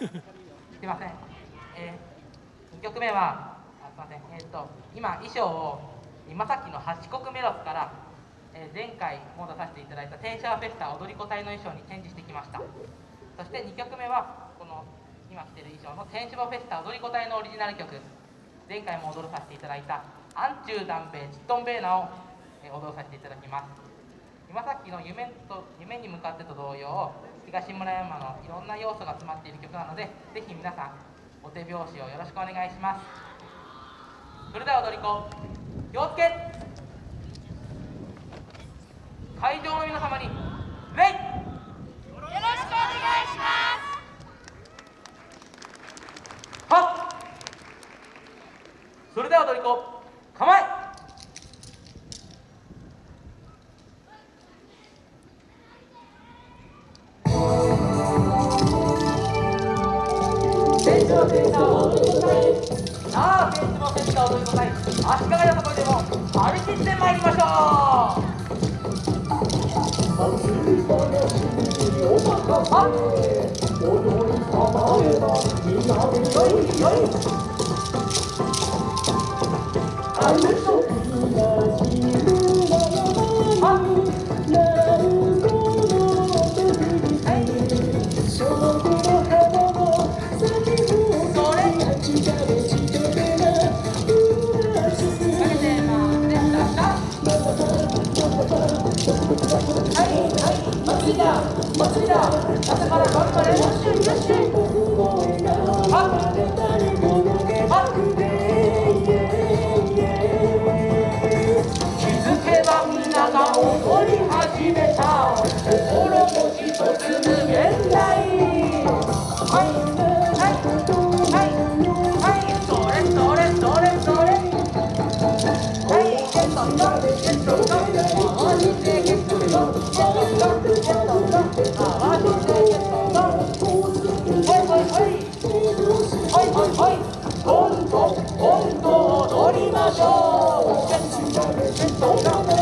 すいません、えー、2曲目はあすいません、えーと、今衣装を今さっきの八国メロスから、えー、前回も出させていただいた天シャーフェスタ踊り子隊の衣装にチェンジしてきました。そして2曲目はこの今着てる衣装の天使ボフェスタ踊り子隊のオリジナル曲。前回も踊らさせていただいた「アンチューダンベイチットンベーナ」を、え、踊らさせていただきます。今さっきの夢と夢に向かってと同様東村山のいろんな要素が詰まっている曲なのでぜひ皆さんお手拍子をよろしくお願いします。それでは踊り子気をつけ。会場の皆様に礼センターを踊りくださいさあベンのセンターを踊りくださ足利やさこでも張り切ってまいりましょう。走，走，走，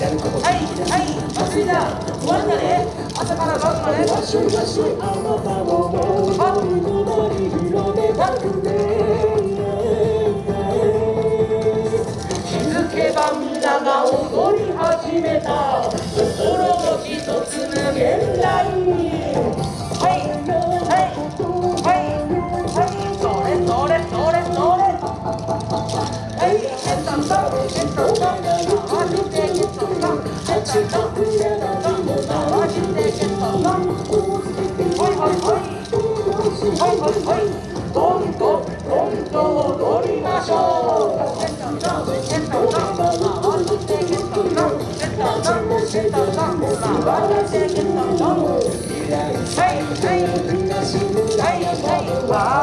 こはいはい祭りだ終わるだね。朝から晩まで。あなた思いり広たくて Wow.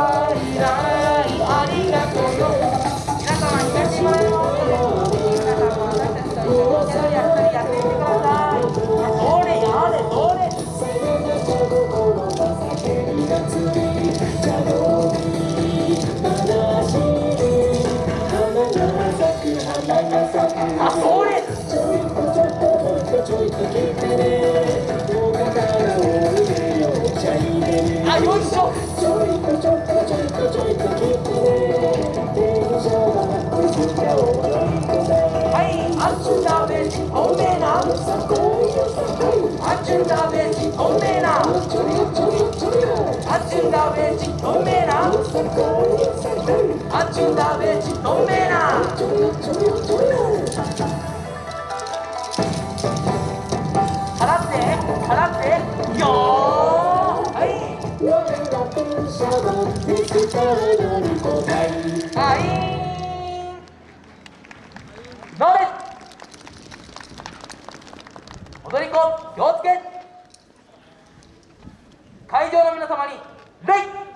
あよいしょちょいとちょいとちょいとちょいと切ってはいあっちだべおめえな。あっちだべおめえな。あっちだべおめえなあっちだべおめえな。踊り子気をつけ。会場の皆様に礼